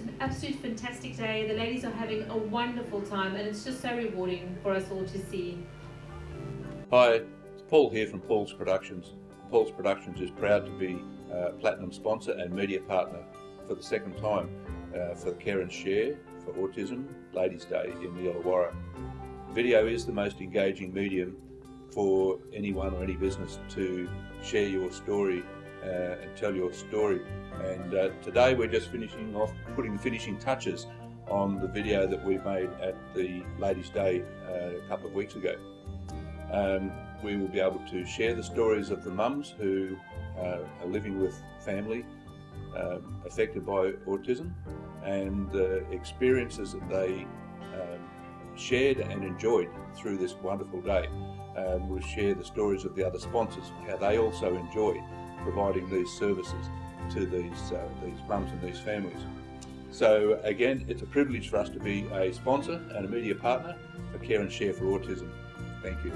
An absolute fantastic day. The ladies are having a wonderful time and it's just so rewarding for us all to see. Hi, it's Paul here from Paul's Productions. Paul's Productions is proud to be a Platinum sponsor and media partner for the second time uh, for Care and Share for Autism Ladies Day in the Illawarra. Video is the most engaging medium for anyone or any business to share your story uh, and tell your story. And uh, today we're just finishing off, putting finishing touches on the video that we made at the Ladies Day uh, a couple of weeks ago. Um, we will be able to share the stories of the mums who uh, are living with family um, affected by autism and the experiences that they um, shared and enjoyed through this wonderful day. Um, we'll share the stories of the other sponsors, how they also enjoy providing these services to these, uh, these mums and these families. So again, it's a privilege for us to be a sponsor and a media partner for Care and Share for Autism. Thank you.